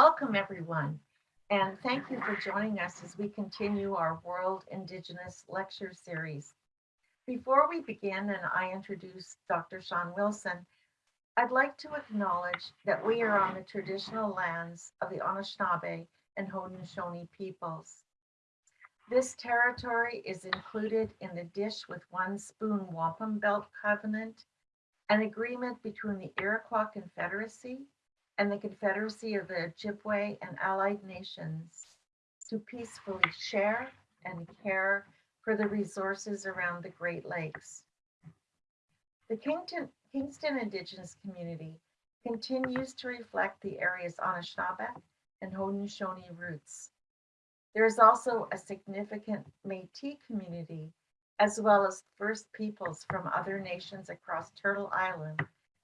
Welcome, everyone, and thank you for joining us as we continue our World Indigenous Lecture Series. Before we begin and I introduce Dr. Shawn Wilson, I'd like to acknowledge that we are on the traditional lands of the Anishinaabe and Haudenosaunee peoples. This territory is included in the Dish with One Spoon Wampum Belt Covenant, an agreement between the Iroquois Confederacy and the Confederacy of the Ojibwe and allied nations to peacefully share and care for the resources around the Great Lakes. The Kingston, Kingston Indigenous community continues to reflect the area's Anishinaabe and Haudenosaunee roots. There is also a significant Métis community, as well as First Peoples from other nations across Turtle Island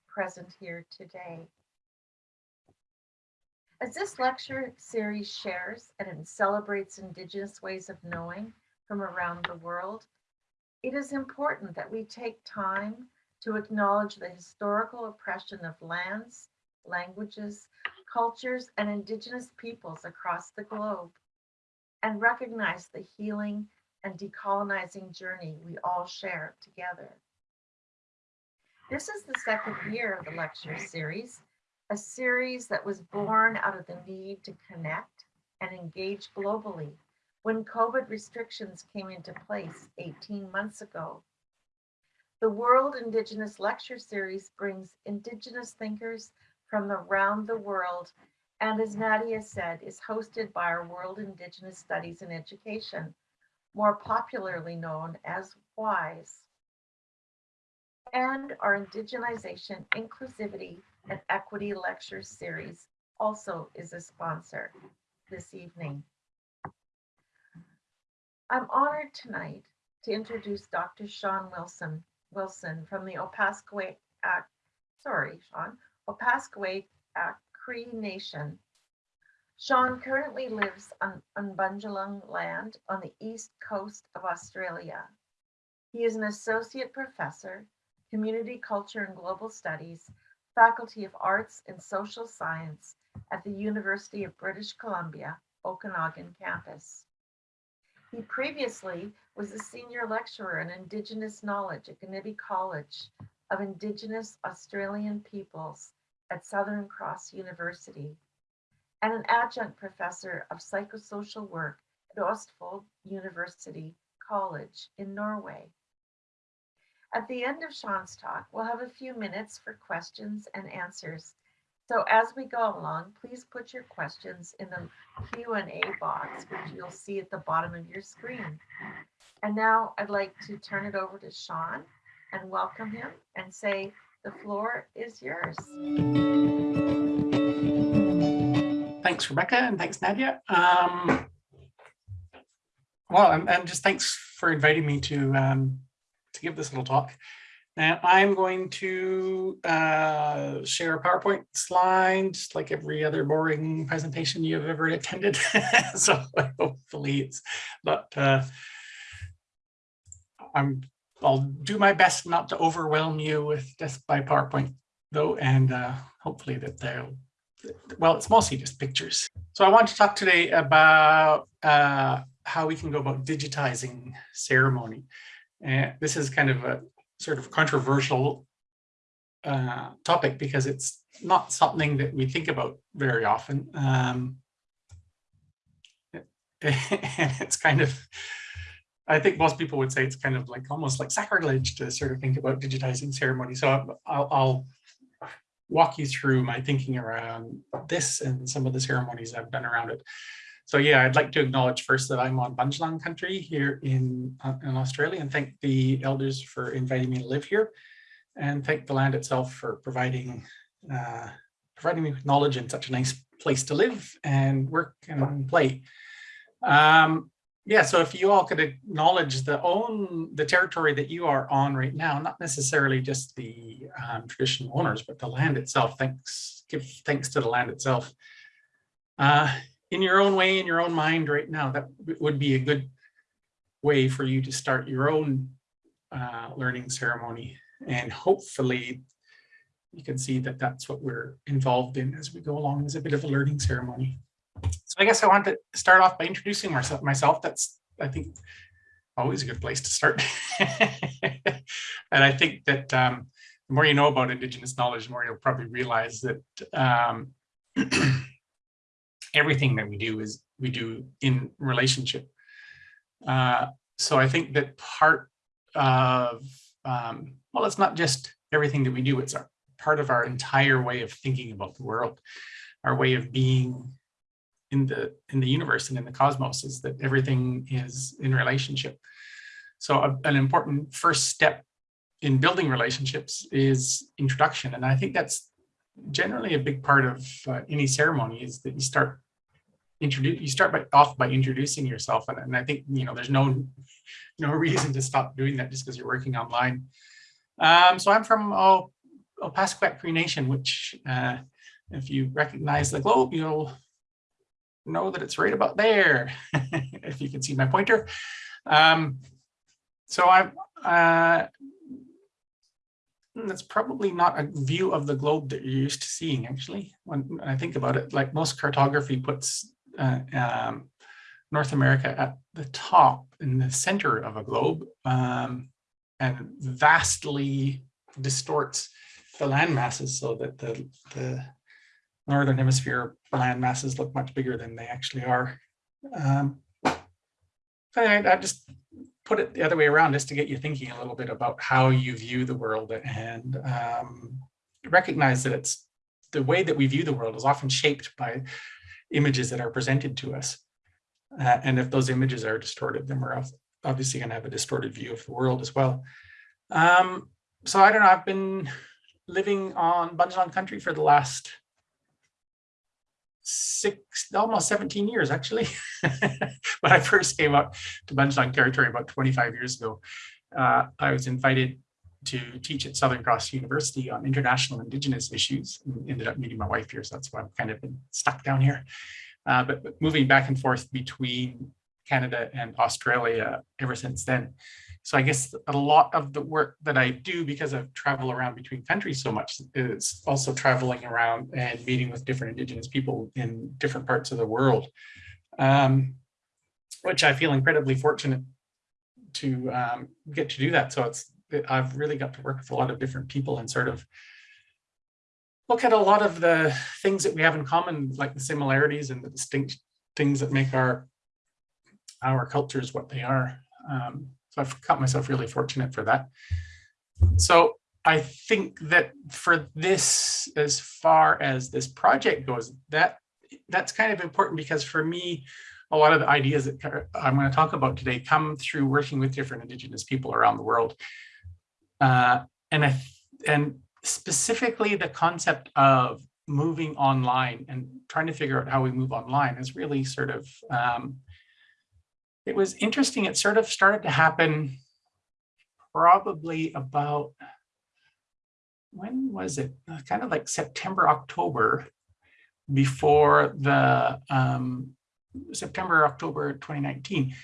present here today. As this lecture series shares and celebrates Indigenous ways of knowing from around the world, it is important that we take time to acknowledge the historical oppression of lands, languages, cultures, and Indigenous peoples across the globe, and recognize the healing and decolonizing journey we all share together. This is the second year of the lecture series, a series that was born out of the need to connect and engage globally when COVID restrictions came into place 18 months ago. The World Indigenous Lecture Series brings Indigenous thinkers from around the world and as Nadia said, is hosted by our World Indigenous Studies and Education, more popularly known as WISE. And our Indigenization, Inclusivity, and Equity Lecture Series also is a sponsor this evening. I'm honored tonight to introduce Dr. Shawn Wilson, Wilson from the Opaskwayak, sorry, Shawn, Opaskwayak Cree Nation. Shawn currently lives on, on land on the east coast of Australia. He is an associate professor, community culture and global studies, faculty of arts and social science at the University of British Columbia, Okanagan campus. He previously was a senior lecturer in Indigenous knowledge at Gnibi College of Indigenous Australian Peoples at Southern Cross University and an adjunct professor of psychosocial work at Østfold University College in Norway. At the end of Shawn's talk, we'll have a few minutes for questions and answers. So as we go along, please put your questions in the Q&A box, which you'll see at the bottom of your screen. And now I'd like to turn it over to Shawn and welcome him and say, the floor is yours. Thanks, Rebecca, and thanks, Nadia. Um, well, and, and, just thanks for inviting me to um, to give this little talk. Now, I'm going to uh, share a PowerPoint slide, like every other boring presentation you've ever attended. so hopefully it's not, uh, I'm I'll do my best not to overwhelm you with just by PowerPoint though, and uh, hopefully that they'll, well, it's mostly just pictures. So I want to talk today about uh, how we can go about digitizing ceremony. And this is kind of a sort of controversial uh, topic because it's not something that we think about very often. Um, and it's kind of I think most people would say it's kind of like almost like sacrilege to sort of think about digitizing ceremony. So I'll, I'll walk you through my thinking around this and some of the ceremonies I've done around it. So yeah, I'd like to acknowledge first that I'm on Bundjalung country here in, uh, in Australia and thank the elders for inviting me to live here and thank the land itself for providing uh, providing me with knowledge and such a nice place to live and work and play. Um, yeah, so if you all could acknowledge the own the territory that you are on right now, not necessarily just the um, traditional owners, but the land itself. Thanks, give thanks to the land itself. Uh, in your own way, in your own mind right now, that would be a good way for you to start your own uh, learning ceremony. And hopefully you can see that that's what we're involved in as we go along as a bit of a learning ceremony. So I guess I want to start off by introducing myself. Myself, that's I think always a good place to start. and I think that um, the more you know about Indigenous knowledge, the more you'll probably realize that um, everything that we do is we do in relationship. Uh, so I think that part of, um, well, it's not just everything that we do, it's our, part of our entire way of thinking about the world, our way of being in the in the universe and in the cosmos is that everything is in relationship. So a, an important first step in building relationships is introduction. And I think that's generally a big part of uh, any ceremony is that you start introduce you start by off by introducing yourself and, and i think you know there's no no reason to stop doing that just because you're working online um so i'm from oh Opaskwayak Cree Nation, which uh, if you recognize the globe, you'll know that it's right about there, if you can see my pointer. Um, so I'm, uh, that's probably not a view of the globe that you're used to seeing, actually, when I think about it, like most cartography puts uh, um, North America at the top in the center of a globe um, and vastly distorts the land masses so that the, the northern hemisphere land masses look much bigger than they actually are. Um, I, I just put it the other way around just to get you thinking a little bit about how you view the world and um, recognize that it's the way that we view the world is often shaped by images that are presented to us. Uh, and if those images are distorted, then we're obviously going to have a distorted view of the world as well. Um, so I don't know, I've been living on Bunjalung country for the last six, almost 17 years actually. when I first came up to Bunjalung territory about 25 years ago, uh, I was invited to teach at Southern Cross University on international indigenous issues and ended up meeting my wife here. So that's why I've kind of been stuck down here. Uh, but, but moving back and forth between Canada and Australia ever since then. So I guess a lot of the work that I do because I've traveled around between countries so much is also traveling around and meeting with different Indigenous people in different parts of the world, um, which I feel incredibly fortunate to um, get to do that. So it's I've really got to work with a lot of different people and sort of look at a lot of the things that we have in common, like the similarities and the distinct things that make our our cultures what they are. Um, so I've got myself really fortunate for that. So I think that for this, as far as this project goes, that that's kind of important because for me, a lot of the ideas that I'm going to talk about today come through working with different Indigenous people around the world. Uh, and I, and specifically the concept of moving online and trying to figure out how we move online is really sort of um, it was interesting. It sort of started to happen probably about, when was it? Uh, kind of like September, October, before the um, September, October 2019,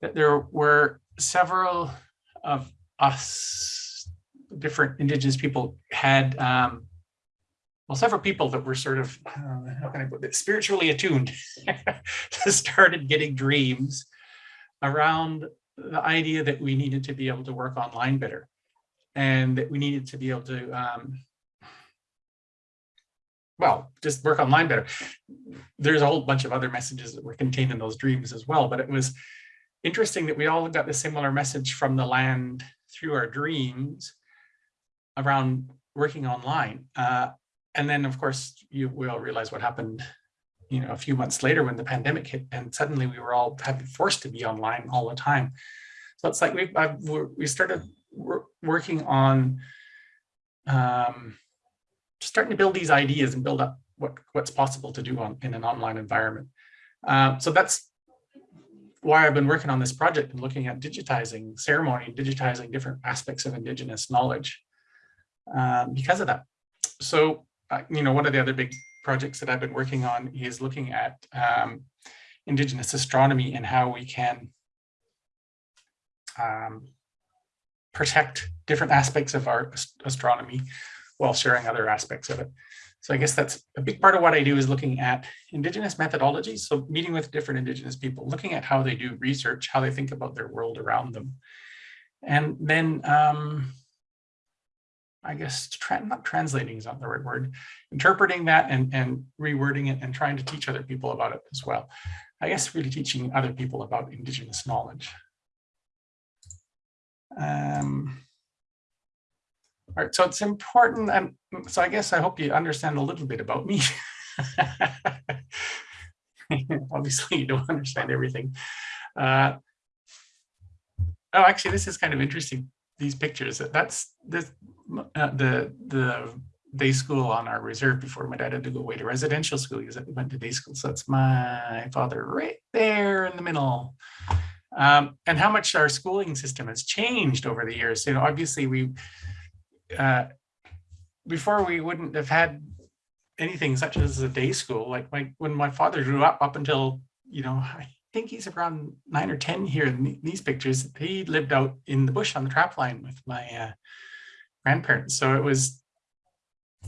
that there were several of us, different Indigenous people had, um, well, several people that were sort of, uh, how can I put it, spiritually attuned, started getting dreams around the idea that we needed to be able to work online better and that we needed to be able to um, well, just work online better. There's a whole bunch of other messages that were contained in those dreams as well, but it was interesting that we all got the similar message from the land through our dreams around working online. Uh, and then, of course, you we all realize what happened you know, a few months later when the pandemic hit and suddenly we were all forced to be online all the time. So it's like we I've, we started working on um, starting to build these ideas and build up what what's possible to do on in an online environment. Uh, so that's why I've been working on this project and looking at digitizing ceremony, digitizing different aspects of Indigenous knowledge uh, because of that. So, uh, you know, one of the other big projects that I've been working on is looking at um, Indigenous astronomy and how we can um, protect different aspects of our astronomy while sharing other aspects of it. So I guess that's a big part of what I do is looking at Indigenous methodologies. So meeting with different Indigenous people, looking at how they do research, how they think about their world around them. And then um, I guess tra not translating is not the right word, interpreting that and, and rewording it and trying to teach other people about it as well. I guess really teaching other people about Indigenous knowledge. Um, all right, so it's important, and so I guess I hope you understand a little bit about me. Obviously, you don't understand everything. Uh, oh, actually, this is kind of interesting. These pictures. That's this the the day school on our reserve before my dad had to go away to residential school. because He went to day school. So that's my father right there in the middle. Um, and how much our schooling system has changed over the years. You know, obviously we uh, before we wouldn't have had anything such as a day school. Like my when my father grew up, up until you know, I think he's around nine or ten here in these pictures. He lived out in the bush on the trap line with my uh, grandparents. So it was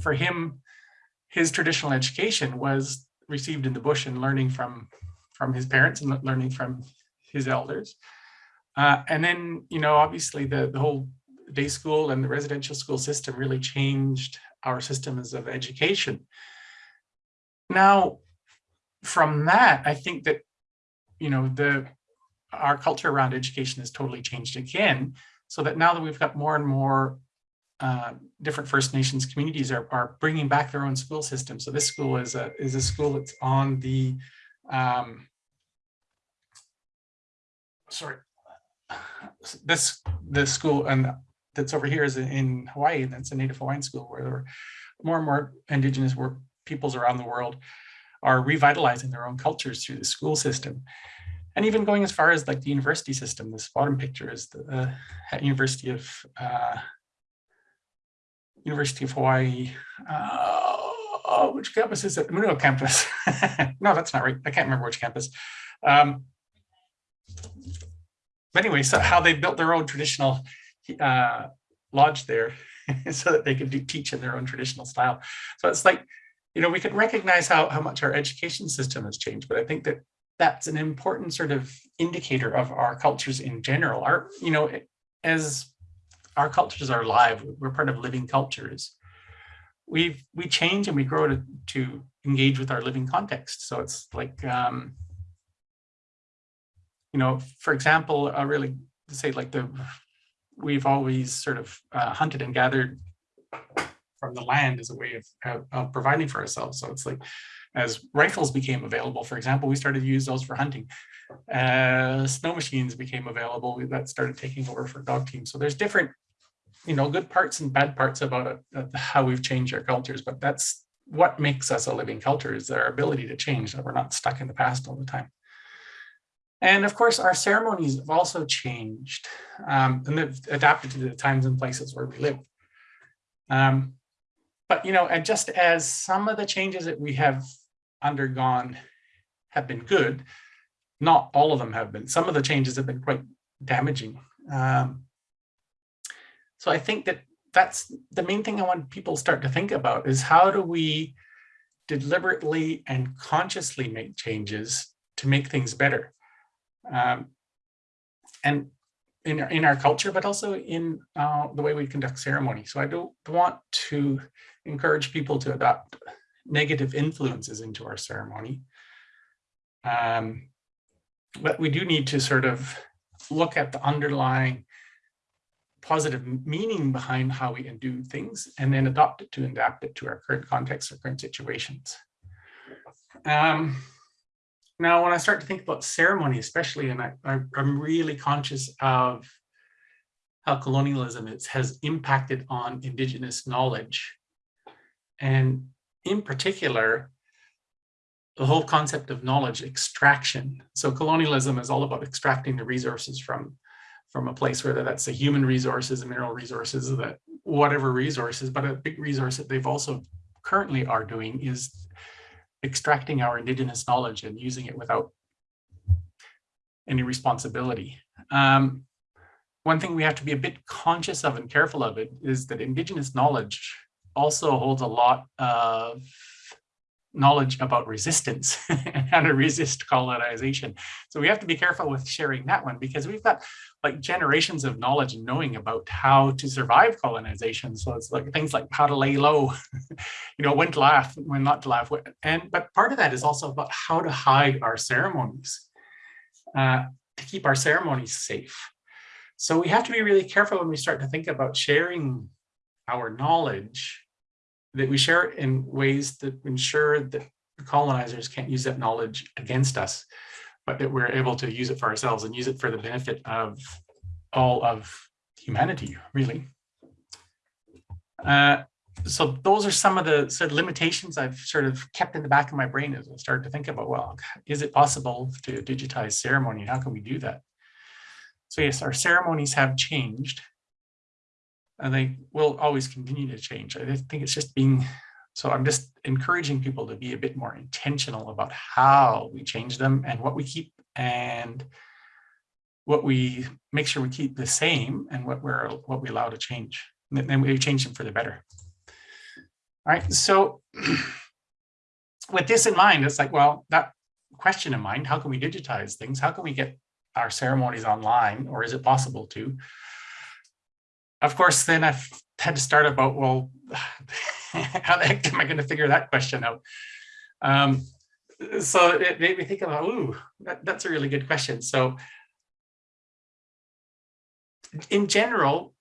for him, his traditional education was received in the bush and learning from from his parents and learning from his elders. Uh, and then, you know, obviously the, the whole day school and the residential school system really changed our systems of education. Now, from that, I think that, you know, the our culture around education has totally changed again, so that now that we've got more and more uh, different First Nations communities are, are bringing back their own school system. So this school is a, is a school that's on the, um, sorry, this, this school and that's over here is in Hawaii, and that's a Native Hawaiian school where more and more Indigenous peoples around the world are revitalizing their own cultures through the school system. And even going as far as like the university system, this bottom picture is the uh, University of uh, University of Hawaii. Uh, oh, which campus is it? Munro campus. no, that's not right. I can't remember which campus. Um, but anyway, so how they built their own traditional uh, lodge there so that they could do, teach in their own traditional style. So it's like, you know, we could recognize how, how much our education system has changed, but I think that that's an important sort of indicator of our cultures in general. Our, you know, as our cultures are live, we're part of living cultures. We've, we change and we grow to, to engage with our living context. So it's like, um, you know, for example, I really say like the, we've always sort of uh, hunted and gathered from the land as a way of, of providing for ourselves. So it's like, as rifles became available, for example, we started to use those for hunting. As snow machines became available, we, that started taking over for dog teams. So there's different, you know, good parts and bad parts about it, uh, how we've changed our cultures, but that's what makes us a living culture is our ability to change, that we're not stuck in the past all the time. And of course, our ceremonies have also changed um, and they've adapted to the times and places where we live. Um, but, you know, and just as some of the changes that we have undergone have been good, not all of them have been. Some of the changes have been quite damaging. Um, so I think that that's the main thing I want people to start to think about is how do we deliberately and consciously make changes to make things better? Um, and in, in our culture, but also in uh, the way we conduct ceremony. So I don't want to encourage people to adopt negative influences into our ceremony. Um, but we do need to sort of look at the underlying positive meaning behind how we can do things and then adopt it to adapt it to our current context or current situations. Um, now, when I start to think about ceremony, especially, and I, I, am really conscious of how colonialism is, has impacted on Indigenous knowledge. And in particular, the whole concept of knowledge extraction. So colonialism is all about extracting the resources from, from a place, whether that's the human resources, the mineral resources, that whatever resources, but a big resource that they've also currently are doing is extracting our indigenous knowledge and using it without any responsibility. Um, one thing we have to be a bit conscious of and careful of it is that indigenous knowledge also holds a lot of knowledge about resistance and how to resist colonization. So we have to be careful with sharing that one because we've got like generations of knowledge and knowing about how to survive colonization. So it's like things like how to lay low, you know, when to laugh, when not to laugh. And but part of that is also about how to hide our ceremonies, uh, to keep our ceremonies safe. So we have to be really careful when we start to think about sharing our knowledge that we share it in ways that ensure that the colonizers can't use that knowledge against us, but that we're able to use it for ourselves and use it for the benefit of all of humanity, really. Uh, so those are some of the sort of limitations I've sort of kept in the back of my brain as I started to think about, well, is it possible to digitize ceremony? How can we do that? So yes, our ceremonies have changed and they will always continue to change. I think it's just being, so I'm just encouraging people to be a bit more intentional about how we change them and what we keep and what we make sure we keep the same and what we're what we allow to change. And then we change them for the better. All right, so with this in mind, it's like, well, that question in mind, how can we digitize things? How can we get our ceremonies online or is it possible to? of course, then I've had to start about, well, how the heck am I going to figure that question out? Um, so it made me think about, ooh, that, that's a really good question. So in general,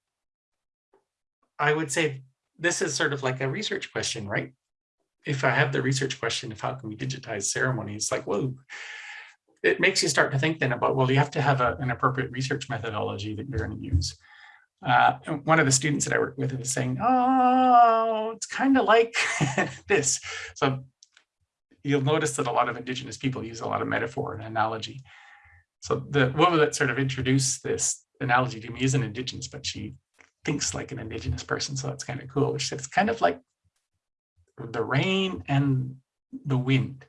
I would say this is sort of like a research question, right? If I have the research question of how can we digitize ceremonies, like, whoa, it makes you start to think then about, well, you have to have a, an appropriate research methodology that you're going to use. Uh, one of the students that I work with was saying, oh, it's kind of like this. So you'll notice that a lot of indigenous people use a lot of metaphor and analogy. So the woman that sort of introduced this analogy to me is an indigenous, but she thinks like an indigenous person. So that's kind of cool. She said, It's kind of like the rain and the wind.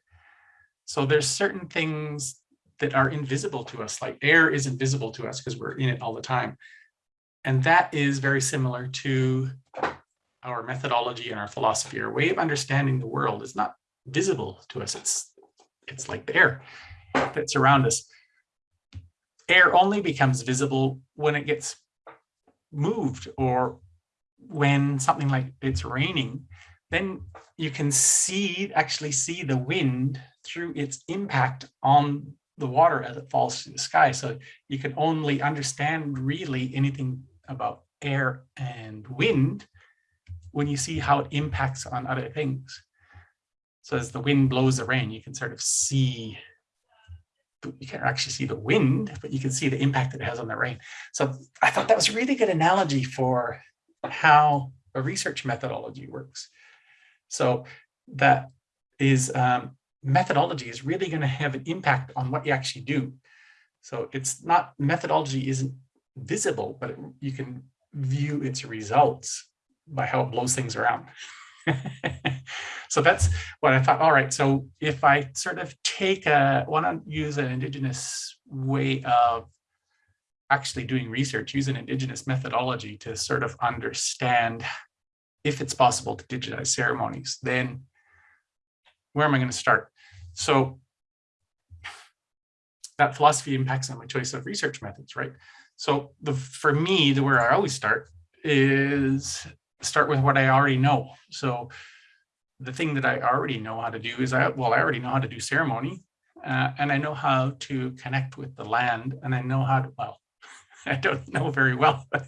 So there's certain things that are invisible to us, like air is invisible to us because we're in it all the time. And that is very similar to our methodology and our philosophy. Our way of understanding the world is not visible to us. It's, it's like the air that's around us. Air only becomes visible when it gets moved or when something like it's raining, then you can see, actually see the wind through its impact on the water as it falls through the sky. So you can only understand really anything about air and wind when you see how it impacts on other things. So as the wind blows the rain, you can sort of see, you can't actually see the wind, but you can see the impact it has on the rain. So I thought that was a really good analogy for how a research methodology works. So that is um, methodology is really going to have an impact on what you actually do. So it's not methodology isn't visible, but you can view its results by how it blows things around. so that's what I thought. All right, so if I sort of take a, want to use an indigenous way of actually doing research, use an indigenous methodology to sort of understand if it's possible to digitize ceremonies, then where am I going to start? So that philosophy impacts on my choice of research methods, right? So the for me, the where I always start is start with what I already know. So the thing that I already know how to do is I well, I already know how to do ceremony uh, and I know how to connect with the land and I know how to, well, I don't know very well, but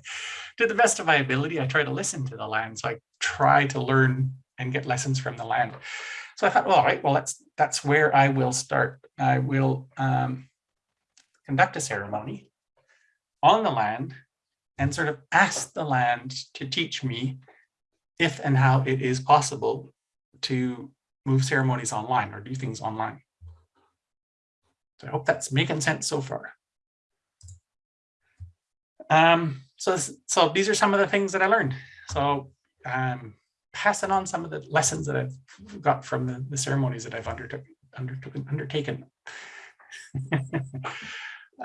to the best of my ability, I try to listen to the land. So I try to learn and get lessons from the land. So I thought, well, all right, well, that's that's where I will start. I will um, conduct a ceremony on the land and sort of ask the land to teach me if and how it is possible to move ceremonies online or do things online. So I hope that's making sense so far. Um, so, so these are some of the things that I learned. So um, passing on some of the lessons that I've got from the, the ceremonies that I've undertook, undertook, undertaken.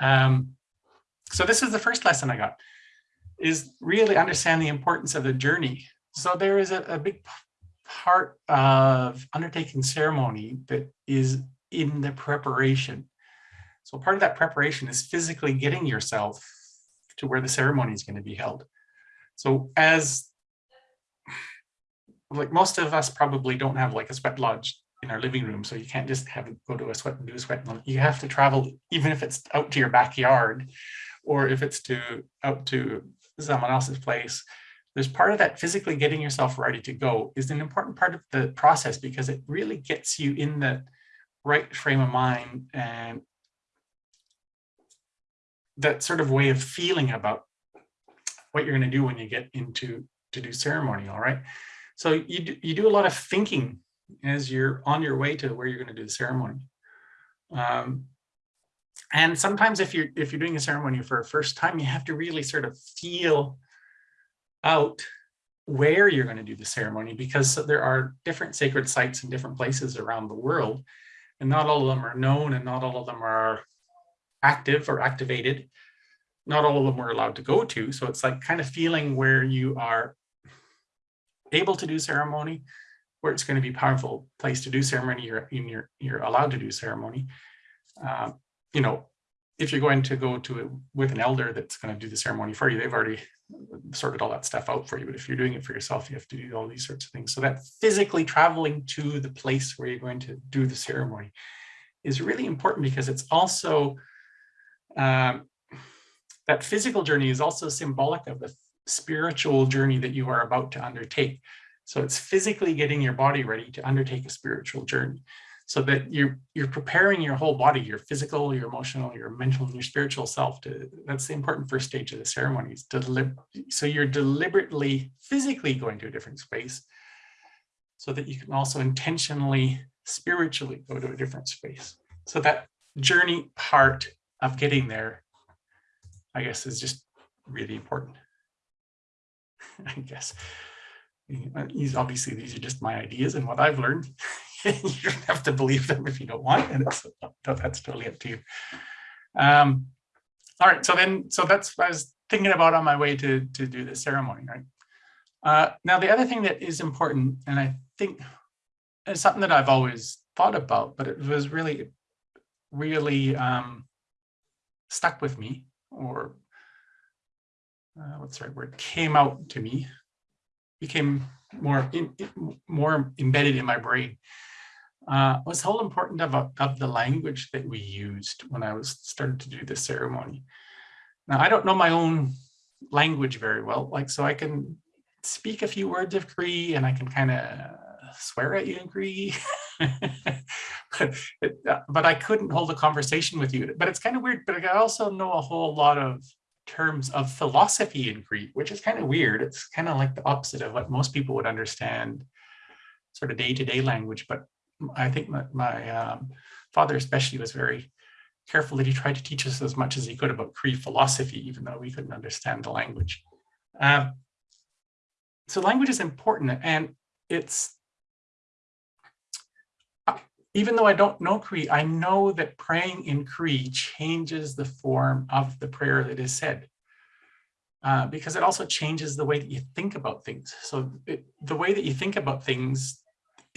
um, so this is the first lesson I got, is really understand the importance of the journey. so there is a, a big part of undertaking ceremony that is in the preparation. So part of that preparation is physically getting yourself to where the ceremony is going to be held. So as like most of us probably don't have like a sweat lodge in our living room, so you can't just have go to a sweat and do a sweat. You have to travel, even if it's out to your backyard, or if it's to out to someone else's place. There's part of that physically getting yourself ready to go is an important part of the process because it really gets you in the right frame of mind and that sort of way of feeling about what you're going to do when you get into to do ceremony all right so you do, you do a lot of thinking as you're on your way to where you're going to do the ceremony um, and sometimes if you're if you're doing a ceremony for a first time you have to really sort of feel out where you're going to do the ceremony because there are different sacred sites in different places around the world and not all of them are known and not all of them are active or activated. Not all of them we're allowed to go to. So it's like kind of feeling where you are able to do ceremony, where it's going to be powerful place to do ceremony, you're, in your, you're allowed to do ceremony. Um, you know, if you're going to go to it with an elder that's going to do the ceremony for you, they've already sorted all that stuff out for you. But if you're doing it for yourself, you have to do all these sorts of things. So that physically traveling to the place where you're going to do the ceremony is really important because it's also um, that physical journey is also symbolic of the spiritual journey that you are about to undertake. So it's physically getting your body ready to undertake a spiritual journey so that you're you're preparing your whole body, your physical, your emotional, your mental, and your spiritual self to that's the important first stage of the ceremony is to so you're deliberately physically going to a different space so that you can also intentionally spiritually go to a different space. So that journey part of getting there, I guess, is just really important. I guess. These obviously these are just my ideas and what I've learned. you don't have to believe them if you don't want, and it's, that's totally up to you. Um, all right, so then, so that's what I was thinking about on my way to to do the ceremony, right? Uh, now, the other thing that is important, and I think it's something that I've always thought about, but it was really, really um, stuck with me, or uh, what's the right word, came out to me, became more in- more embedded in my brain uh, was whole important of, of the language that we used when I was started to do the ceremony. Now, I don't know my own language very well, like, so I can speak a few words of Cree and I can kind of swear at you in Cree. but, uh, but I couldn't hold a conversation with you. But it's kind of weird, but I also know a whole lot of terms of philosophy in Cree, which is kind of weird. It's kind of like the opposite of what most people would understand sort of day-to-day language, but I think my, my um, father especially was very careful that he tried to teach us as much as he could about Cree philosophy, even though we couldn't understand the language. Um, so language is important and it's, uh, even though I don't know Cree, I know that praying in Cree changes the form of the prayer that is said. Uh, because it also changes the way that you think about things. So it, the way that you think about things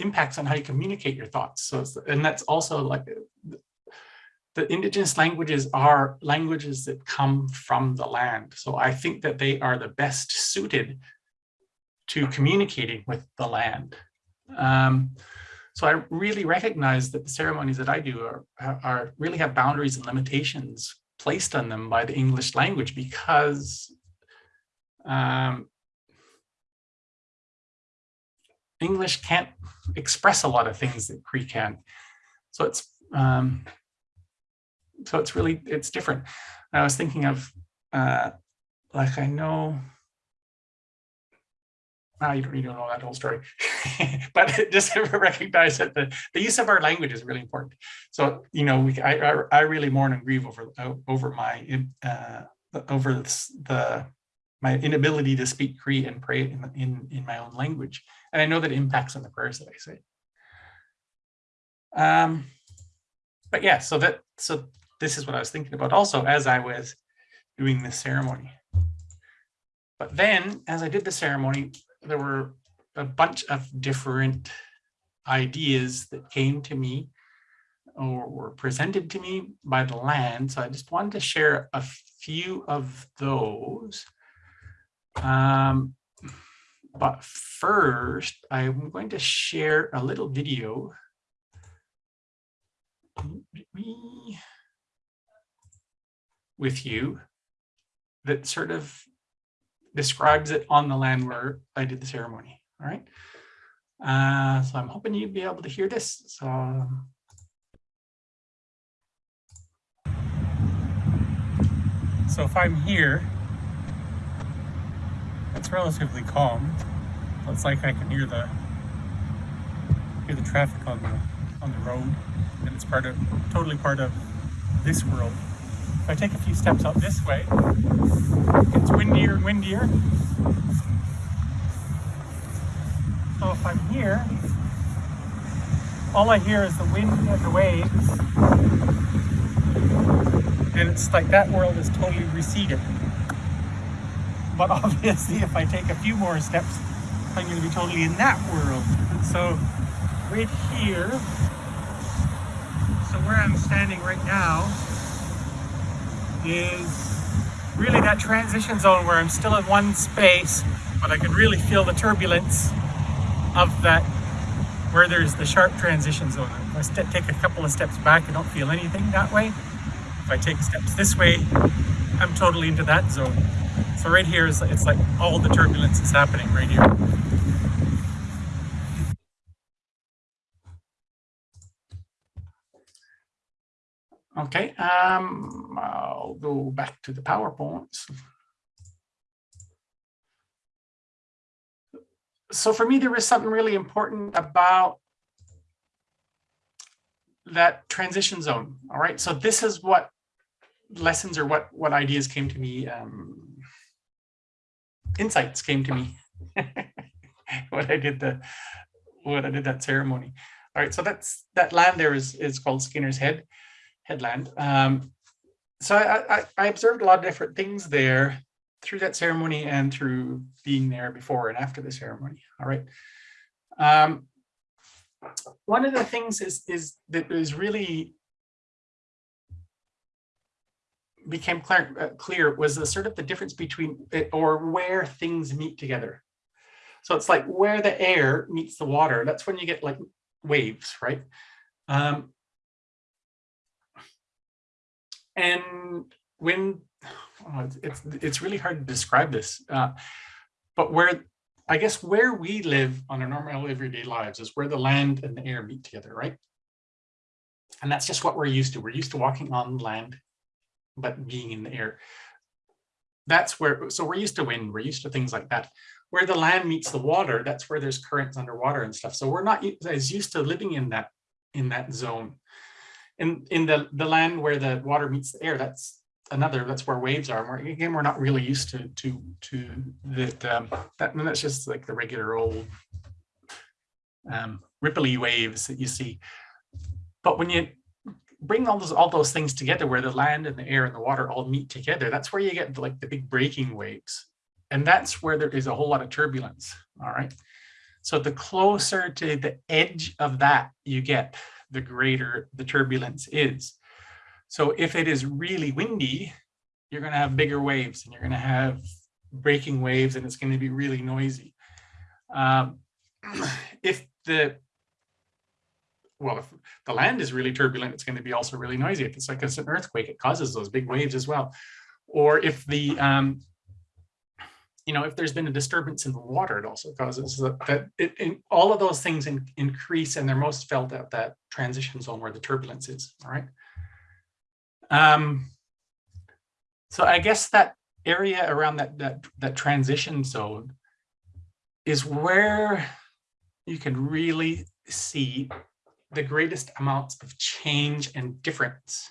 impacts on how you communicate your thoughts. So, and that's also like the indigenous languages are languages that come from the land. So I think that they are the best suited to communicating with the land. Um, so I really recognize that the ceremonies that I do are, are really have boundaries and limitations placed on them by the English language because um, English can't express a lot of things that Cree can. So it's um, so it's really it's different. I was thinking of uh, like I know. Well, you don't, you don't know that whole story, but just recognize that the, the use of our language is really important. So you know, we I I, I really mourn and grieve over over my uh, over this, the my inability to speak Cree and pray in, in in my own language, and I know that impacts on the prayers that I say. Um, but yeah, so that so this is what I was thinking about also as I was doing this ceremony. But then, as I did the ceremony, there were a bunch of different ideas that came to me or were presented to me by the land. So I just wanted to share a few of those. Um, but first, I'm going to share a little video with you that sort of describes it on the land where I did the ceremony. All right. Uh, so I'm hoping you'd be able to hear this. So So if I'm here, it's relatively calm. It's like I can hear the hear the traffic on the on the road, and it's part of totally part of this world. If I take a few steps up this way, it's windier and windier. So if I'm here, all I hear is the wind and the waves and it's like that world is totally receded. But obviously, if I take a few more steps, I'm going to be totally in that world. So, right here, so where I'm standing right now is really that transition zone where I'm still in one space, but I can really feel the turbulence of that where there's the sharp transition zone. If I take a couple of steps back, I don't feel anything that way. If I take steps this way, I'm totally into that zone. So right here is it's like all the turbulence is happening right here. Okay, um, I'll go back to the PowerPoints. So for me, there was something really important about that transition zone. All right, so this is what lessons or what what ideas came to me um insights came to me when i did the when i did that ceremony. All right so that's that land there is is called Skennars Head headland. Um so I, I i observed a lot of different things there through that ceremony and through being there before and after the ceremony. All right. Um one of the things is is that is really became clear, uh, clear was the sort of the difference between it or where things meet together. So it's like where the air meets the water, that's when you get like waves, right? Um, and when, oh, it's, it's really hard to describe this, uh, but where, I guess where we live on our normal everyday lives is where the land and the air meet together, right? And that's just what we're used to. We're used to walking on land but being in the air. That's where, so we're used to wind, we're used to things like that. Where the land meets the water, that's where there's currents underwater and stuff. So we're not as used to living in that in that zone. In in the the land where the water meets the air, that's another. That's where waves are. We're, again, we're not really used to to to that. Um, that and that's just like the regular old um, ripply waves that you see. But when you bring all those all those things together where the land and the air and the water all meet together that's where you get like the big breaking waves. And that's where there is a whole lot of turbulence all right? So the closer to the edge of that you get the greater the turbulence is. So if it is really windy you're going to have bigger waves and you're going to have breaking waves and it's going to be really noisy. Um, if the well, if the land is really turbulent, it's going to be also really noisy. If it's like an earthquake, it causes those big waves as well. Or if the, um, you know, if there's been a disturbance in the water, it also causes that, that it, it, all of those things in, increase and they're most felt at that transition zone where the turbulence is, all right? Um, so I guess that area around that, that, that transition zone is where you can really see the greatest amounts of change and difference.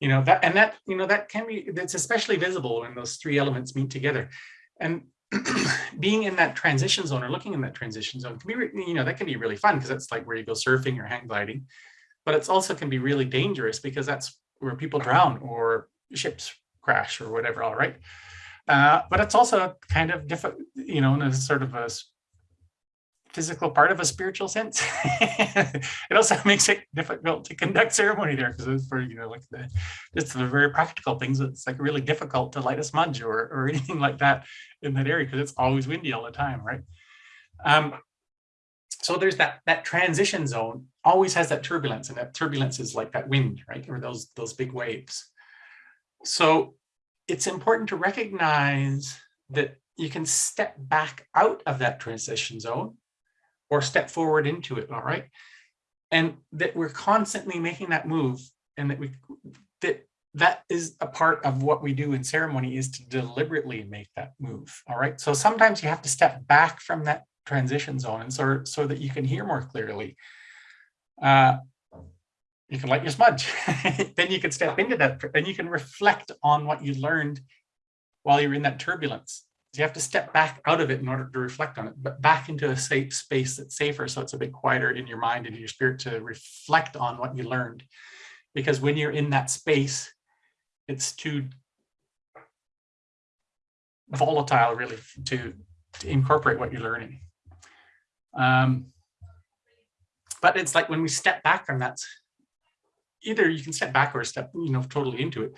You know, that and that, you know, that can be, that's especially visible when those three elements meet together. And being in that transition zone or looking in that transition zone can be, you know, that can be really fun because that's like where you go surfing or hang gliding. But it's also can be really dangerous because that's where people drown or ships crash or whatever, all right. Uh, but it's also kind of different, you know, in a sort of a physical part of a spiritual sense. it also makes it difficult to conduct ceremony there because it's for, you know, like the, just the very practical things. It's like really difficult to light a smudge or, or anything like that in that area because it's always windy all the time, right? Um, so there's that that transition zone always has that turbulence and that turbulence is like that wind, right? Or those those big waves. So it's important to recognize that you can step back out of that transition zone or step forward into it, all right? And that we're constantly making that move and that we that that is a part of what we do in ceremony is to deliberately make that move, all right? So sometimes you have to step back from that transition zone and so, so that you can hear more clearly. Uh, you can light your smudge. then you can step into that and you can reflect on what you learned while you're in that turbulence. So you have to step back out of it in order to reflect on it, but back into a safe space that's safer. So it's a bit quieter in your mind and your spirit to reflect on what you learned. Because when you're in that space, it's too volatile really to, to incorporate what you're learning. Um, but it's like when we step back from that, either you can step back or step, you know, totally into it.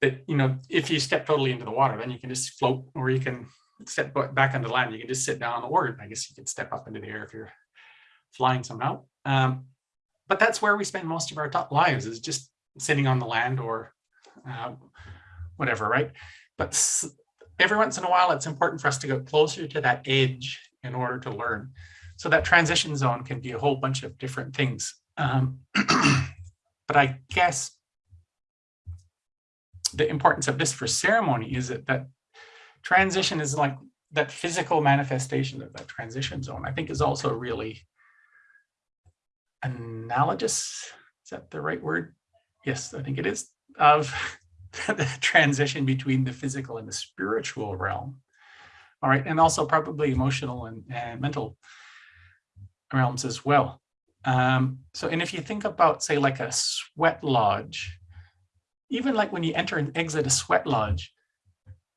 That, you know, if you step totally into the water, then you can just float or you can step ba- back onto land. You can just sit down or I guess you can step up into the air if you're flying somehow. Um, but that's where we spend most of our lives is just sitting on the land or uh, whatever, right? But every once in a while, it's important for us to go closer to that edge in order to learn. So that transition zone can be a whole bunch of different things. Um, but I guess the importance of this for ceremony is that that transition is like that physical manifestation of that transition zone, I think is also really analogous. Is that the right word? Yes, I think it is of the transition between the physical and the spiritual realm. All right, and also probably emotional and, and mental realms as well. Um, so, and if you think about, say, like a sweat lodge, even like when you enter and exit a sweat lodge,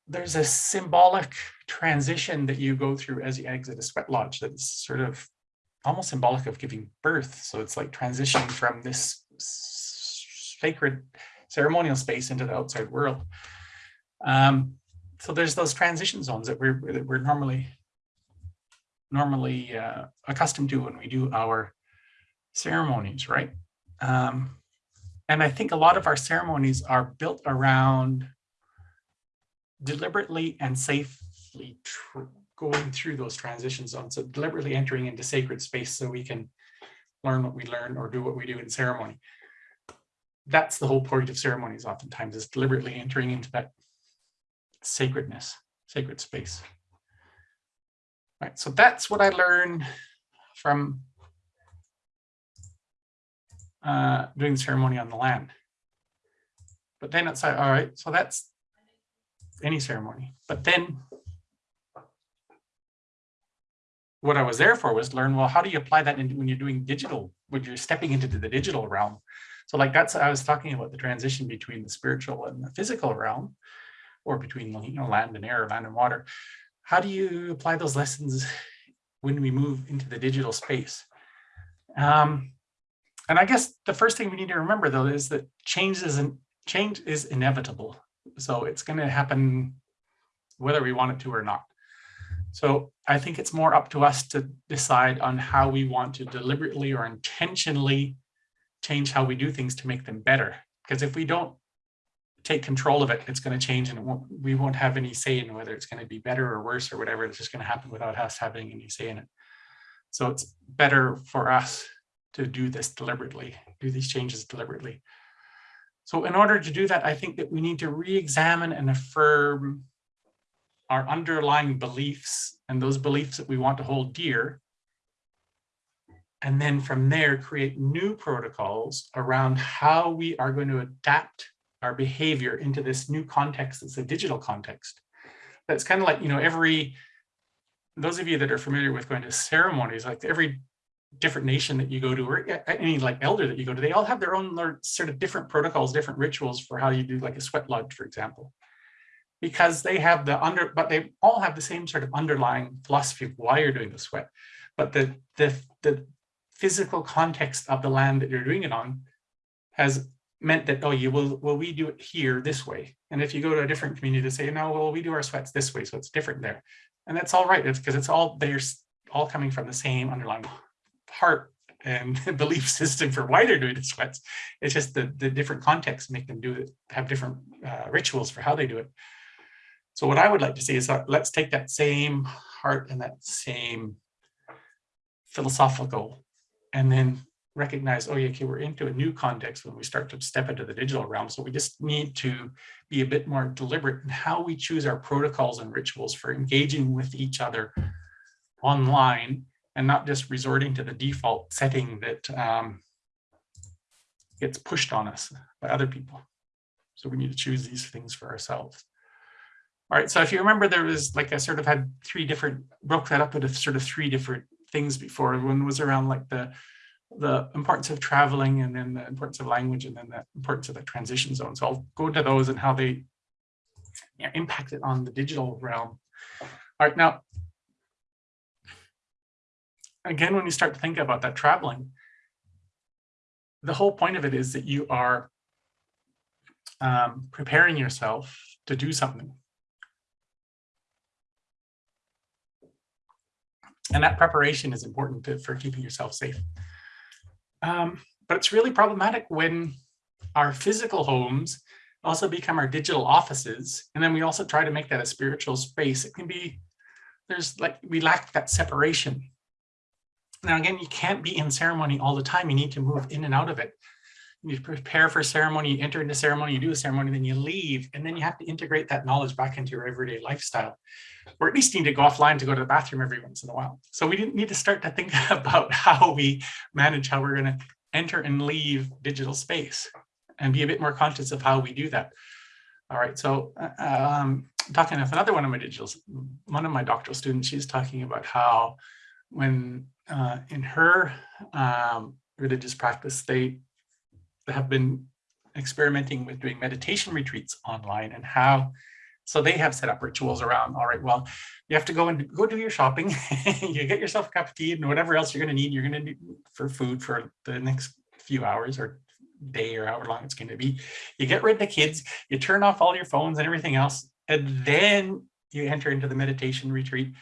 there's a symbolic transition that you go through as you exit a sweat lodge that's sort of almost symbolic of giving birth. So it's like transitioning from this sacred ceremonial space into the outside world. Um, so there's those transition zones that we're that we're normally normally uh, accustomed to when we do our ceremonies, right? Um, and I think a lot of our ceremonies are built around deliberately and safely going through those transition zones. So deliberately entering into sacred space so we can learn what we learn or do what we do in ceremony. That's the whole point of ceremonies oftentimes is deliberately entering into that sacredness, sacred space. Right, so that's what I learned from uh, doing the ceremony on the land. But then it's like, all right, so that's any ceremony. But then what I was there for was learn, well, how do you apply that into when you're doing digital, when you're stepping into the digital realm? So like that's, I was talking about the transition between the spiritual and the physical realm, or between you know, land and air, land and water. How do you apply those lessons when we move into the digital space? Um, and I guess the first thing we need to remember though is that change isn't change is inevitable. So it's going to happen whether we want it to or not. So I think it's more up to us to decide on how we want to deliberately or intentionally change how we do things to make them better. Because if we don't take control of it, it's going to change and won't, we won't have any say in whether it's going to be better or worse or whatever. It's just going to happen without us having any say in it. So it's better for us to do this deliberately, do these changes deliberately. So in order to do that, I think that we need to re-examine and affirm our underlying beliefs and those beliefs that we want to hold dear. And then from there, create new protocols around how we are going to adapt our behavior into this new context that's a digital context. That's kind of like, you know, every, those of you that are familiar with going to ceremonies, like every different nation that you go to or any like elder that you go to, they all have their own sort of different protocols, different rituals for how you do like a sweat lodge, for example. because they have the under, but they all have the same sort of underlying philosophy of why you're doing the sweat. But the, the, the physical context of the land that you're doing it on has meant that, oh, you will, well, we do it here this way. And if you go to a different community to say, no, well, we do our sweats this way, so it's different there. And that's all right. It's because it's all, they're all coming from the same underlying heart and belief system for why they're doing the sweats. It's just the, the different contexts make them do it, have different uh, rituals for how they do it. So what I would like to see is that let's take that same heart and that same philosophical and then recognize, oh, yeah, okay, we're into a new context when we start to step into the digital realm. So we just need to be a bit more deliberate in how we choose our protocols and rituals for engaging with each other online and not just resorting to the default setting that um, gets pushed on us by other people. So we need to choose these things for ourselves. All right, so if you remember, there was like I sort of had three different, broke that up into sort of three different things before. One was around like the the importance of traveling and then the importance of language and then the importance of the transition zone. So I'll go to those and how they yeah, impact it on the digital realm. All right, now, again, when you start to think about that traveling, the whole point of it is that you are um, preparing yourself to do something. And that preparation is important to, for keeping yourself safe. Um, but it's really problematic when our physical homes also become our digital offices. And then we also try to make that a spiritual space. It can be, there's like, we lack that separation. Now, again, you can't be in ceremony all the time. You need to move in and out of it. You prepare for ceremony, you enter into ceremony, you do a ceremony, then you leave, and then you have to integrate that knowledge back into your everyday lifestyle, or at least need to go offline to go to the bathroom every once in a while. So we need to start to think about how we manage how we're going to enter and leave digital space and be a bit more conscious of how we do that. All right, so uh, um, talking with another one of my digital, one of my doctoral students, she's talking about how when uh, in her um, religious practice, they have been experimenting with doing meditation retreats online and how so they have set up rituals around all right well you have to go and go do your shopping you get yourself a cup of tea and whatever else you're going to need you're going to need for food for the next few hours or day or however long it's going to be. You get rid of the kids you turn off all your phones and everything else and then you enter into the meditation retreat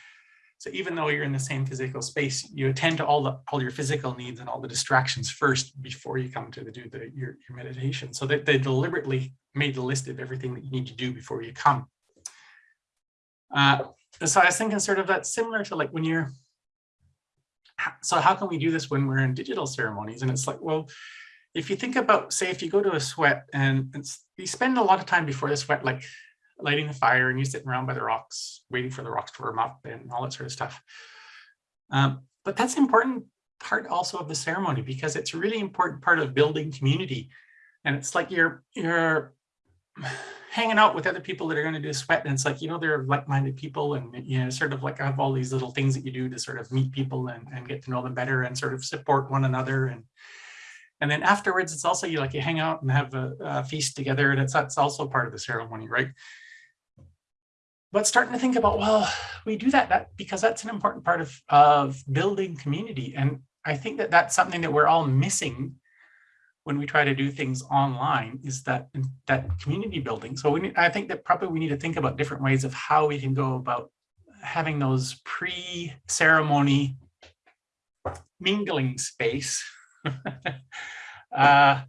so even though you're in the same physical space, you attend to all the all your physical needs and all the distractions first before you come to the, do the your, your meditation. So that they deliberately made the list of everything that you need to do before you come. Uh, so I was thinking sort of that similar to like when you're, so how can we do this when we're in digital ceremonies? And it's like, well, if you think about, say, if you go to a sweat and you spend a lot of time before the sweat, like lighting the fire and you sitting around by the rocks, waiting for the rocks to warm up and all that sort of stuff. Um, but that's an important part also of the ceremony because it's a really important part of building community. And it's like you're you're hanging out with other people that are going to do sweat and it's like you know they're like-minded people and you know sort of like I have all these little things that you do to sort of meet people and, and get to know them better and sort of support one another and and then afterwards it's also you like you hang out and have a, a feast together and it's that's also part of the ceremony right but starting to think about, well, we do that, that because that's an important part of, of building community. And I think that that's something that we're all missing when we try to do things online is that that community building. So we need, I think that probably we need to think about different ways of how we can go about having those pre-ceremony mingling space uh,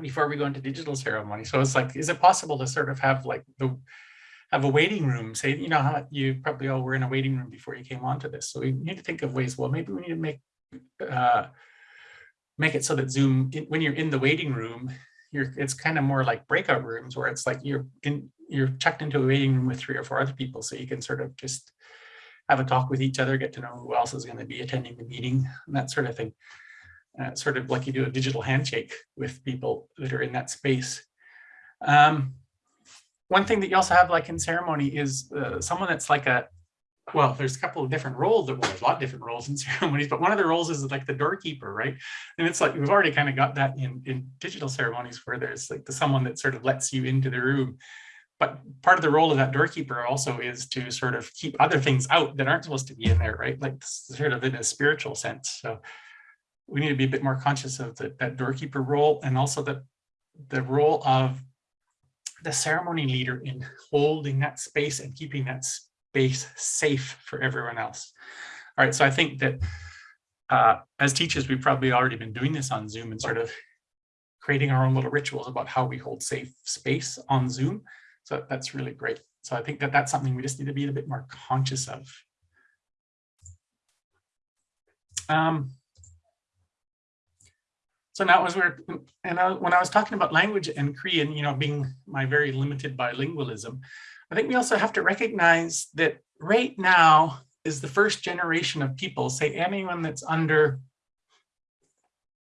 before we go into digital ceremony. So it's like, is it possible to sort of have like the have a waiting room. Say, you know, how you probably all were in a waiting room before you came onto this. So we need to think of ways, well, maybe we need to make uh, make it so that Zoom, when you're in the waiting room, you're it's kind of more like breakout rooms where it's like you're in you're checked into a waiting room with three or four other people. So you can sort of just have a talk with each other, get to know who else is going to be attending the meeting and that sort of thing. Uh, sort of like you do a digital handshake with people that are in that space. Um, one thing that you also have like in ceremony is uh, someone that's like a well there's a couple of different roles well, there's a lot of different roles in ceremonies but one of the roles is like the doorkeeper right and it's like we've already kind of got that in in digital ceremonies where there's like the someone that sort of lets you into the room but part of the role of that doorkeeper also is to sort of keep other things out that aren't supposed to be in there, right? Like sort of in a spiritual sense. So we need to be a bit more conscious of the, that doorkeeper role and also the, the role of the ceremony leader in holding that space and keeping that space safe for everyone else. All right, so I think that uh, as teachers, we've probably already been doing this on Zoom and sort of creating our own little rituals about how we hold safe space on Zoom. So that's really great. So I think that that's something we just need to be a bit more conscious of. Um, so now as we're, and I, when I was talking about language and Cree, you know, being my very limited bilingualism, I think we also have to recognize that right now is the first generation of people, say anyone that's under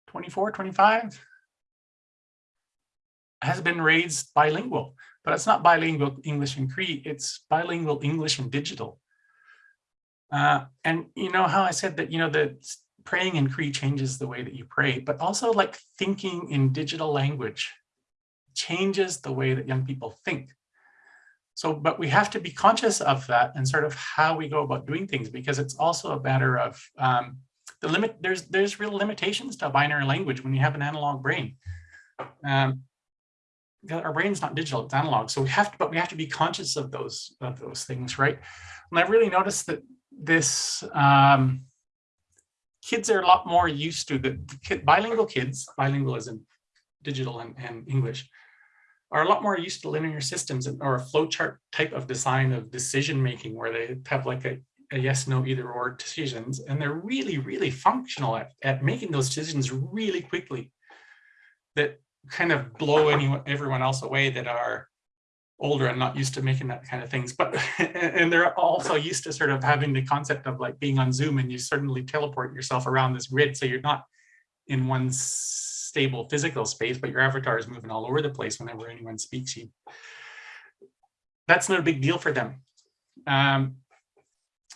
24, 25, has been raised bilingual, but it's not bilingual English and Cree, it's bilingual English and digital. Uh, and you know how I said that, you know, that praying in Cree changes the way that you pray, but also like thinking in digital language changes the way that young people think. So, but we have to be conscious of that and sort of how we go about doing things, because it's also a matter of um, the limit. There's there's real limitations to binary language when you have an analog brain. Um, our brain's not digital, it's analog. So we have to, but we have to be conscious of those of those things, right? And I've really noticed that this um, kids are a lot more used to the, the kid, bilingual kids, bilingualism, digital and, and English, are a lot more used to linear systems or a flowchart type of design of decision making where they have like a, a yes, no, either or decisions. And they're really, really functional at, at making those decisions really quickly that kind of blow anyone, everyone else away that are older and not used to making that kind of things. But and they're also used to sort of having the concept of like being on Zoom and you suddenly teleport yourself around this grid. So you're not in one stable physical space, but your avatar is moving all over the place whenever anyone speaks you. That's not a big deal for them. Um,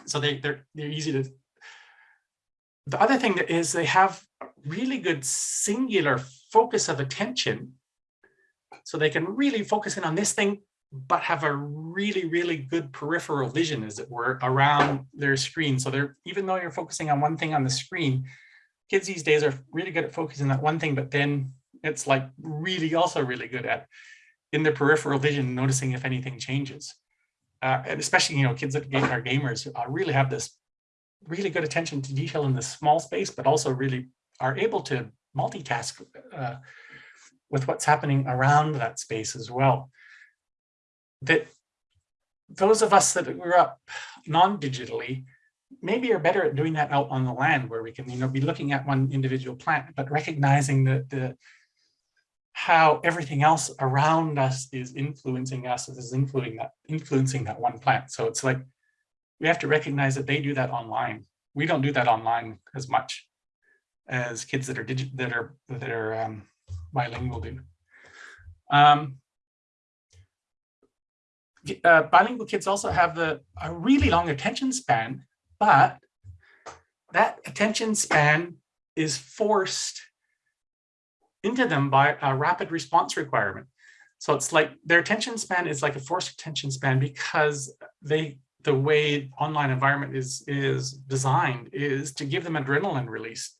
so they, they're, they're easy to, the other thing that is they have really good singular focus of attention. So they can really focus in on this thing but have a really, really good peripheral vision, as it were, around their screen. So they're, even though you're focusing on one thing on the screen, kids these days are really good at focusing on that one thing, but then it's like really also really good at in their peripheral vision, noticing if anything changes. Uh, and especially, you know, kids that are gamers uh, really have this really good attention to detail in this small space, but also really are able to multitask uh, with what's happening around that space as well that those of us that grew up non-digitally maybe are better at doing that out on the land where we can you know be looking at one individual plant but recognizing that the how everything else around us is influencing us is influencing that influencing that one plant. So it's like we have to recognize that they do that online. We don't do that online as much as kids that are digit that are that are um, bilingual do. Um, uh, bilingual kids also have the, a really long attention span, but that attention span is forced into them by a rapid response requirement. So it's like their attention span is like a forced attention span because they the way online environment is is designed is to give them adrenaline release.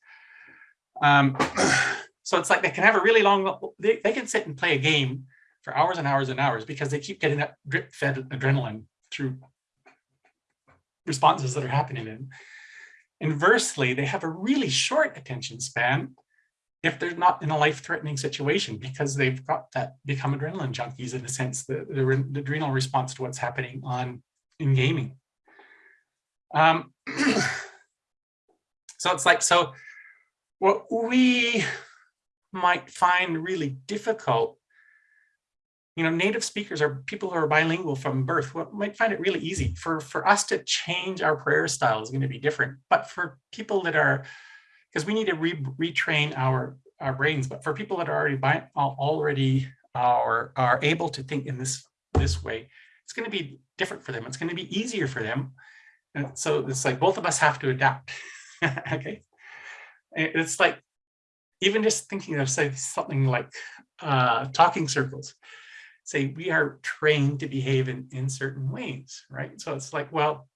Um, so it's like they can have a really long, they, they can sit and play a game for hours and hours and hours because they keep getting that drip fed adrenaline through responses that are happening in. Inversely, they have a really short attention span if they're not in a life-threatening situation because they've got that become adrenaline junkies in a sense, the, the, the adrenal response to what's happening on in gaming. Um, so it's like, so what we might find really difficult you know, native speakers are people who are bilingual from birth what might find it really easy for, for us to change our prayer style is going to be different. But for people that are, because we need to re retrain our, our brains, but for people that are already already are, are able to think in this, this way, it's going to be different for them. It's going to be easier for them. And so it's like both of us have to adapt. okay. It's like even just thinking of say something like uh, talking circles say we are trained to behave in, in certain ways, right? So it's like, well,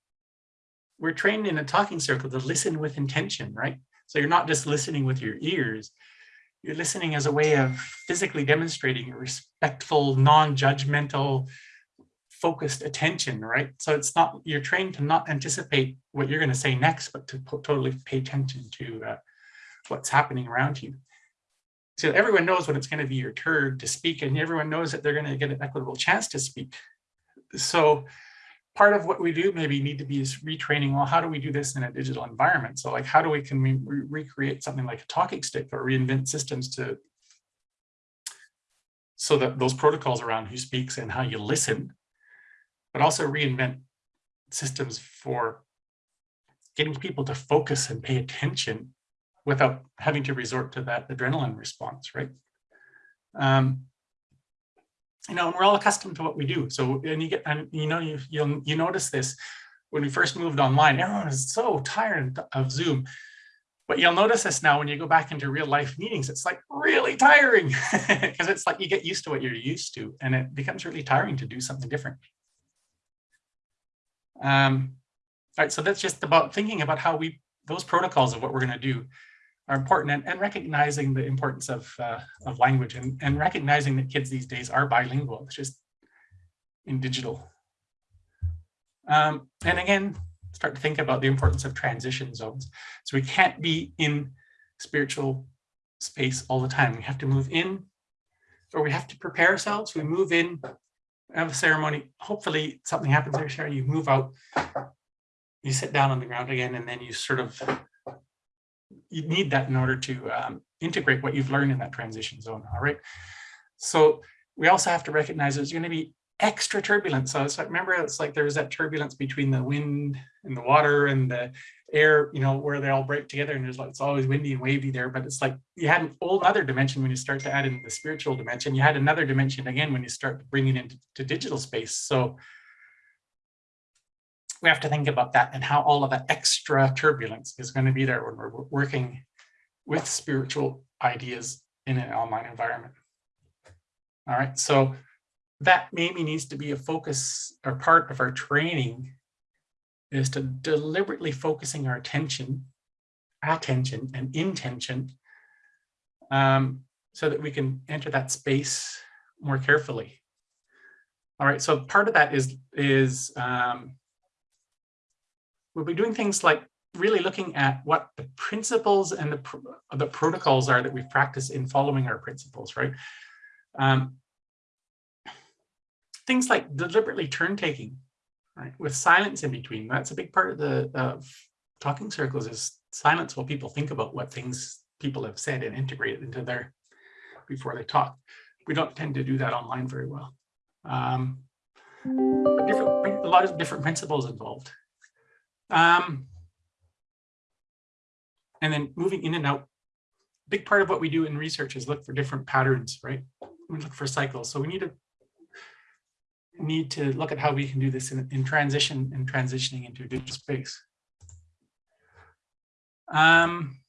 we're trained in a talking circle to listen with intention, right? So you're not just listening with your ears, you're listening as a way of physically demonstrating a respectful, non-judgmental, focused attention, right? So it's not, you're trained to not anticipate what you're going to say next, but to totally pay attention to uh, what's happening around you. So everyone knows when it's going to be your turn to speak and everyone knows that they're going to get an equitable chance to speak. So part of what we do maybe need to be is retraining, well, how do we do this in a digital environment? So like, how do we, can we re recreate something like a talking stick or reinvent systems to, so that those protocols around who speaks and how you listen, but also reinvent systems for getting people to focus and pay attention without having to resort to that adrenaline response, right? Um, you know, and we're all accustomed to what we do. So, and you get, and you know, you you'll you notice this when we first moved online. Everyone is so tired of Zoom, but you'll notice this now when you go back into real life meetings. It's like really tiring because it's like you get used to what you're used to, and it becomes really tiring to do something different. Um, all right, so that's just about thinking about how we those protocols of what we're going to do are important and, and recognizing the importance of, uh, of language and, and recognizing that kids these days are bilingual, it's just in digital. Um, and again, start to think about the importance of transition zones. So we can't be in spiritual space all the time. We have to move in or we have to prepare ourselves. We move in, have a ceremony. Hopefully something happens there, Sherry. You move out, you sit down on the ground again, and then you sort of you need that in order to um, integrate what you've learned in that transition zone. All right. So we also have to recognize there's going to be extra turbulence. So it's like, remember, it's like there's that turbulence between the wind and the water and the air, you know, where they all break together and there's like, it's always windy and wavy there, but it's like you had an old other dimension when you start to add in the spiritual dimension. You had another dimension again when you start bringing it into digital space. So we have to think about that and how all of that extra turbulence is going to be there when we're working with spiritual ideas in an online environment. All right, so that maybe needs to be a focus or part of our training is to deliberately focusing our attention, attention and intention um, so that we can enter that space more carefully. All right, so part of that is, is um, we'll be doing things like really looking at what the principles and the, the protocols are that we practice in following our principles, right? Um, things like deliberately turn taking, right? With silence in between. That's a big part of the of talking circles is silence while people think about what things people have said and integrate it into their before they talk. We don't tend to do that online very well. Um, a lot of different principles involved. Um, and then moving in and out. Big part of what we do in research is look for different patterns, right? We look for cycles. So we need to need to look at how we can do this in, in transition and transitioning into a digital space. Um,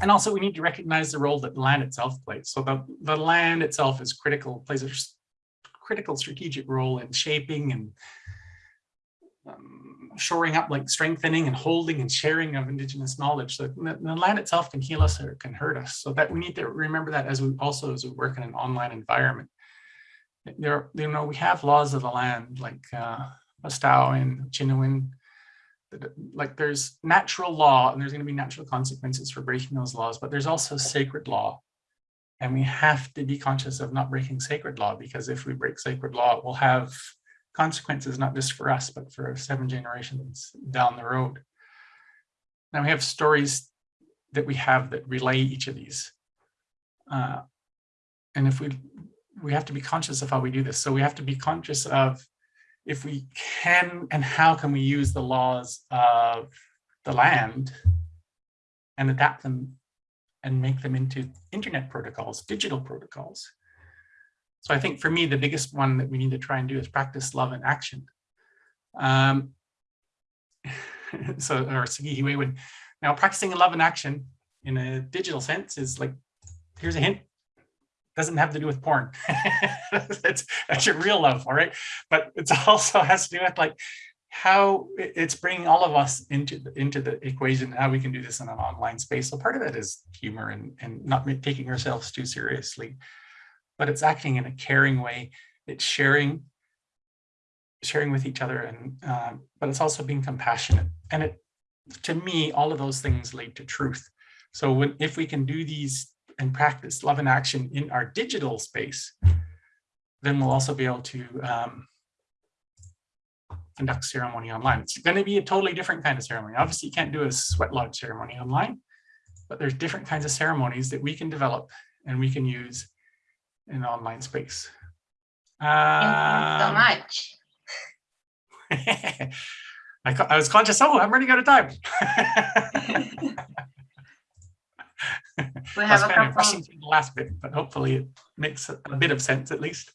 and also we need to recognize the role that land itself plays. So the, the land itself is critical, plays a critical strategic role in shaping and um, shoring up, like strengthening and holding and sharing of indigenous knowledge. So the, the, land itself can heal us or can hurt us. So that we need to remember that as we also as we work in an online environment. There, you know, we have laws of the land like uh, and Chinawin. Like there's natural law and there's going to be natural consequences for breaking those laws, but there's also sacred law. And we have to be conscious of not breaking sacred law because if we break sacred law, we'll have consequences, not just for us, but for seven generations down the road. Now we have stories that we have that relay each of these. Uh, and if we, we have to be conscious of how we do this. So we have to be conscious of if we can and how can we use the laws of the land and adapt them and make them into internet protocols, digital protocols. So I think for me, the biggest one that we need to try and do is practice love and action. Um, so, or Sagi would now practicing love and action in a digital sense is like, here's a hint. doesn't have to do with porn. That's, that's your real love, all right? But it's also has to do with like how it's bringing all of us into the, into the equation, how we can do this in an online space. So part of it is humor and, and not taking ourselves too seriously, but it's acting in a caring way. It's sharing, sharing with each other and, um, but it's also being compassionate. And it, to me, all of those things lead to truth. So when, if we can do these and practice love and action in our digital space, then we'll also be able to um, conduct ceremony online. It's going to be a totally different kind of ceremony. Obviously, you can't do a sweat lodge ceremony online, but there's different kinds of ceremonies that we can develop and we can use in online space. Thank you so Um, much. I, I was conscious, oh, I'm running out of time. We I was have a kind of rushing couple, the last bit, but hopefully it makes a a bit of sense at least.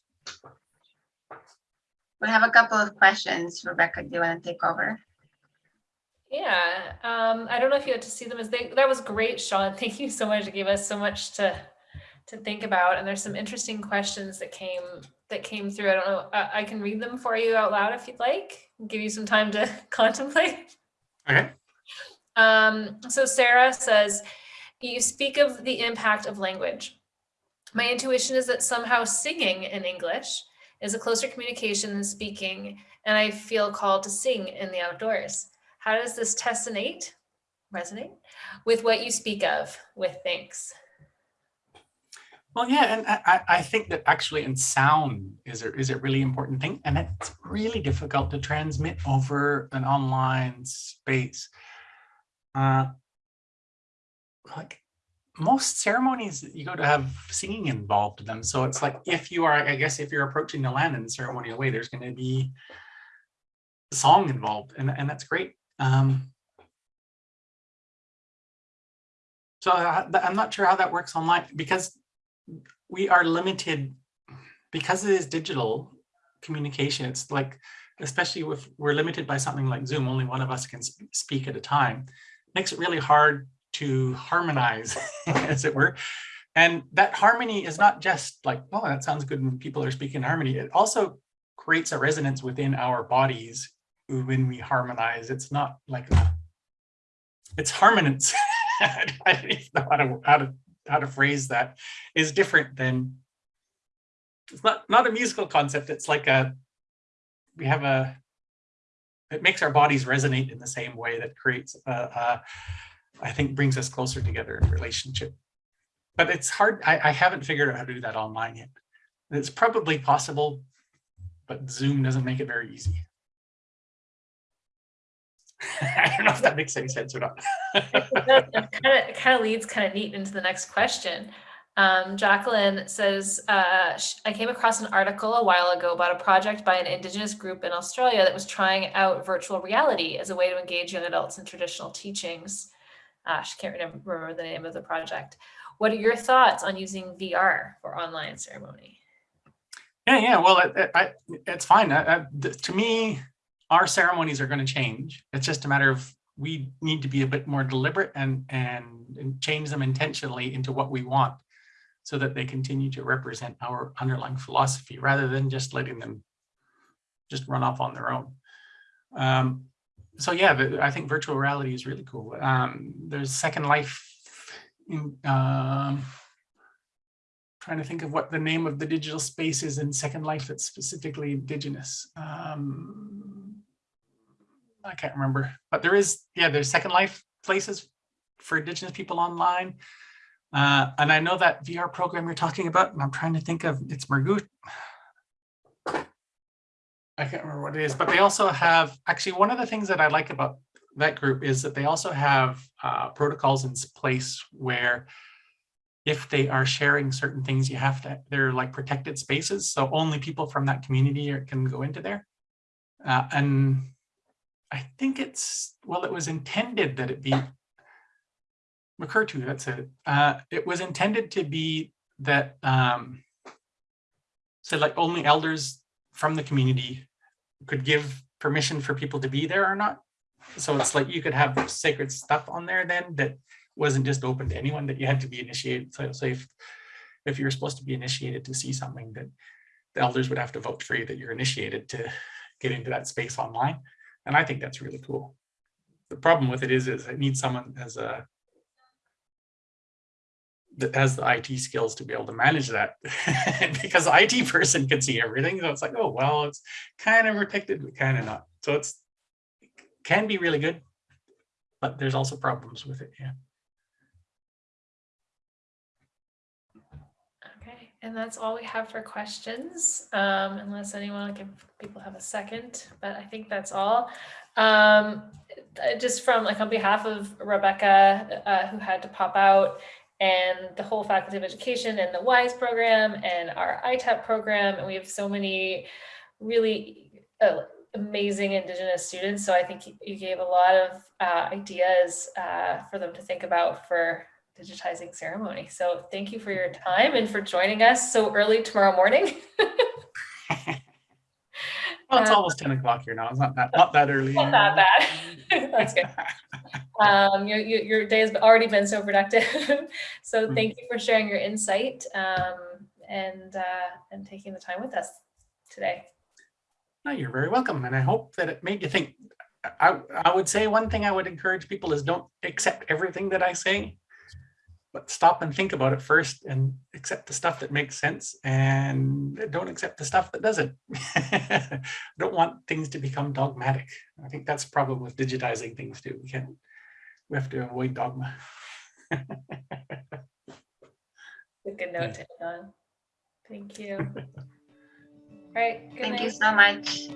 we have a couple of questions. Rebecca, do you want to take over? Yeah, um, I don't know if you had to see them as they, that was great, Shawn. Thank you so much. It gave us so much to, to think about. And there's some interesting questions that came, that came through. I don't know, I, I can read them for you out loud if you'd like, give you some time to contemplate. Okay, Um, so Sarah says, you speak of the impact of language. My intuition is that somehow singing in English is a closer communication than speaking, and I feel called to sing in the outdoors. How does this tessonate, resonate with what you speak of with thanks? Well, yeah, and I, I- think that actually in sound is a, is a really important thing, and it's really difficult to transmit over an online space. Uh, Like, most ceremonies, you go to have singing involved in them, so it's like, if you are, I guess, if you're approaching the land in a ceremonial way, there's gonna be song involved, and, and that's great. Um, So I- I'm not sure how that works online because we are limited because it is digital communication. It's like, especially if we're limited by something like Zoom, only one of us can speak at a time. Makes it really hard to harmonize, as it were. And that harmony is not just like, oh, that sounds good when people are speaking harmony. It also creates a resonance within our bodies when we harmonize. It's not like a, it's harmonance. I don't know how to, how to, how to phrase that is different than it's not, not a musical concept. It's like a, we have a, it makes our bodies resonate in the same way that creates, a, a, I think brings us closer together in relationship. But it's hard. I, I haven't figured out how to do that online yet. It's probably possible, but Zoom doesn't make it very easy. I don't know if that makes any sense or not. It kind of, it kind of leads kind of neat into the next question. Um, Jacqueline says, uh, I came across an article a while ago about a project by an indigenous group in Australia that was trying out virtual reality as a way to engage young adults in traditional teachings. Uh, she can't remember, remember the name of the project. What are your thoughts on using VR for online ceremony? Yeah, yeah. Well, it, it, I, it's fine. I, I, to me, our ceremonies are going to change. It's just a matter of we need to be a bit more deliberate and, and and change them intentionally into what we want, so that they continue to represent our underlying philosophy rather than just letting them just run off on their own. Um, so yeah, I think virtual reality is really cool. Um, there's Second Life in um, trying to think of what the name of the digital space is in Second Life that's specifically indigenous. Um, I can't remember, but there is, yeah, there's Second Life places for indigenous people online. Uh, and I know that VR program you're talking about, and I'm trying to think of, it's Margut. I can't remember what it is, but they also have, actually, one of the things that I like about that group is that they also have uh, protocols in place where if they are sharing certain things, you have to, they're like protected spaces. So only people from that community can go into there. Uh, and I think it's, well, it was intended that it be recur to, that's it. Uh, it was intended to be that, um, so like only elders from the community could give permission for people to be there or not. So it's like you could have sacred stuff on there then that wasn't just open to anyone that you had to be initiated. So, so if if you're supposed to be initiated to see something that the elders would have to vote for you that you're initiated to get into that space online. And I think that's really cool. The problem with it is, is it needs someone as a that has the IT skills to be able to manage that because the IT person can see everything. So it's like, oh, well, it's kind of protected, but kind of not. So it's can be really good, but there's also problems with it. Yeah. And that's all we have for questions, um, unless anyone, if people have a second, but I think that's all. Um, just from like on behalf of Rebecca, uh, who had to pop out, and the whole Faculty of Education and the WISE program and our ITEP program, and we have so many really uh, amazing Indigenous students. So I think you- you gave a lot of uh, ideas uh, for them to think about for digitizing ceremony. So thank you for your time and for joining us so early tomorrow morning. Well, it's Uh, almost 10 o'clock here now. It's not that, not that early. Not that bad. That's good. Um, your, your, your day has already been so productive. so Mm. thank you for sharing your insight um, and, uh, and taking the time with us today. No, you're very welcome. And I hope that it made you think. I, I would say one thing I would encourage people is don't accept everything that I say, but stop and think about it first and accept the stuff that makes sense and don't accept the stuff that doesn't. don't want things to become dogmatic. I think that's the problem with digitizing things too. We can't, we have to avoid dogma. A good note to end on. Thank you. All right. Good Thank night. you so much.